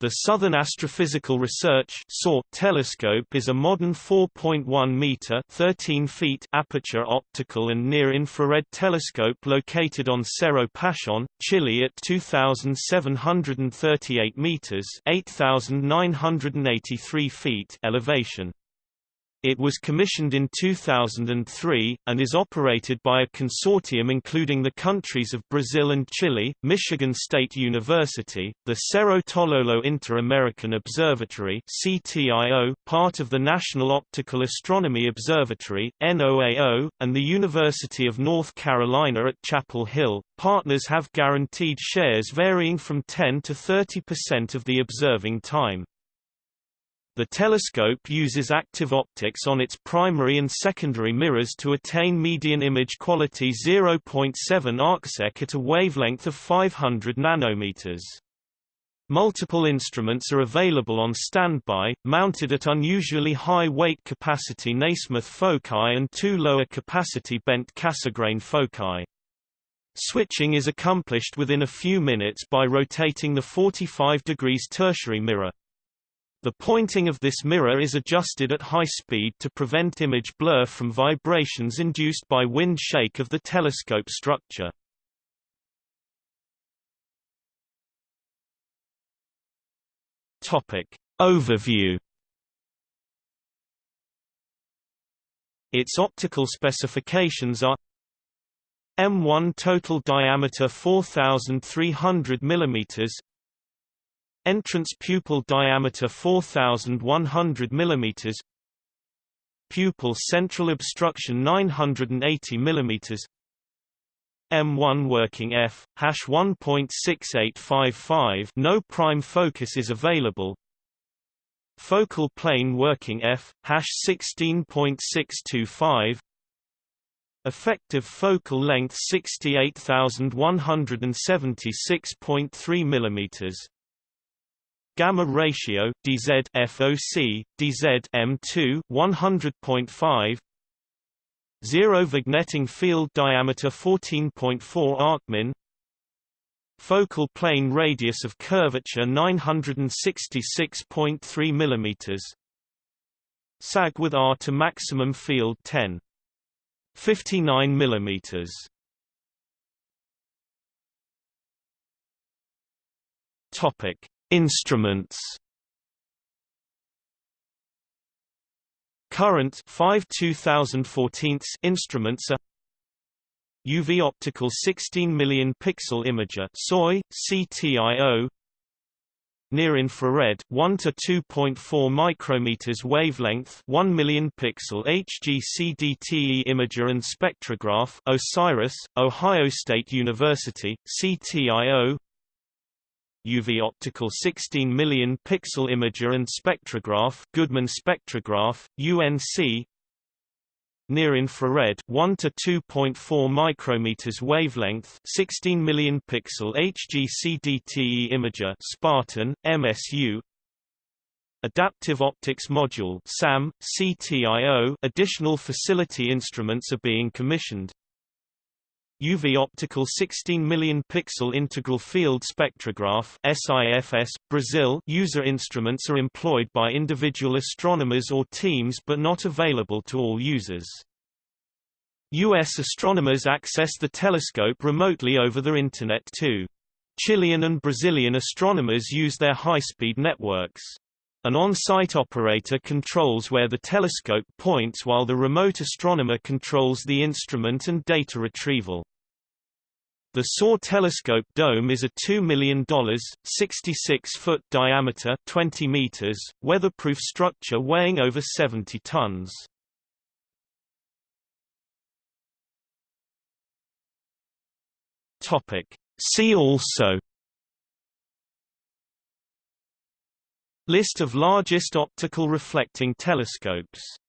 The Southern Astrophysical Research telescope is a modern 4.1 meter (13 feet) aperture optical and near-infrared telescope located on Cerro Pachón, Chile at 2738 meters (8983 feet) elevation. It was commissioned in 2003, and is operated by a consortium including the countries of Brazil and Chile, Michigan State University, the Cerro Tololo Inter-American Observatory part of the National Optical Astronomy Observatory NOAO, and the University of North Carolina at Chapel Hill. Partners have guaranteed shares varying from 10 to 30% of the observing time. The telescope uses active optics on its primary and secondary mirrors to attain median image quality 0.7 arcsec at a wavelength of 500 nanometers. Multiple instruments are available on standby, mounted at unusually high weight capacity Nasmyth foci and two lower capacity bent Cassegrain foci. Switching is accomplished within a few minutes by rotating the 45 degrees tertiary mirror. The pointing of this mirror is adjusted at high speed to prevent image blur from vibrations induced by wind shake of the telescope structure. Topic. Overview Its optical specifications are M1 total diameter 4300 mm Entrance pupil diameter 4100 mm Pupil central obstruction 980 mm M1 working f hash 1.6855 no prime focus is available. Focal plane working f hash 16.625 Effective focal length 68176.3 mm gamma ratio DZ FOC DZ M2 100.5 zero vignetting field diameter 14.4 arcmin focal plane radius of curvature 966.3 mm sag with R to maximum field 10 59 mm topic Instruments. Current 5 2014 instruments are UV optical 16 million pixel imager SOI CTIO near infrared 1 to 2.4 micrometers wavelength 1 million pixel HGCDTE imager and spectrograph OSIRIS Ohio State University CTIO UV optical 16 million pixel imager and spectrograph Goodman spectrograph UNC near infrared 1 to 2.4 micrometers wavelength 16 million pixel HGCDTE imager Spartan MSU Adaptive Optics Module SAM CTIO additional facility instruments are being commissioned UV optical 16 million pixel integral field spectrograph SIFS Brazil user instruments are employed by individual astronomers or teams but not available to all users. US astronomers access the telescope remotely over the internet too. Chilean and Brazilian astronomers use their high-speed networks. An on-site operator controls where the telescope points while the remote astronomer controls the instrument and data retrieval. The SOAR telescope dome is a $2 million, 66-foot diameter 20 meters, weatherproof structure weighing over 70 tons. See also List of largest optical reflecting telescopes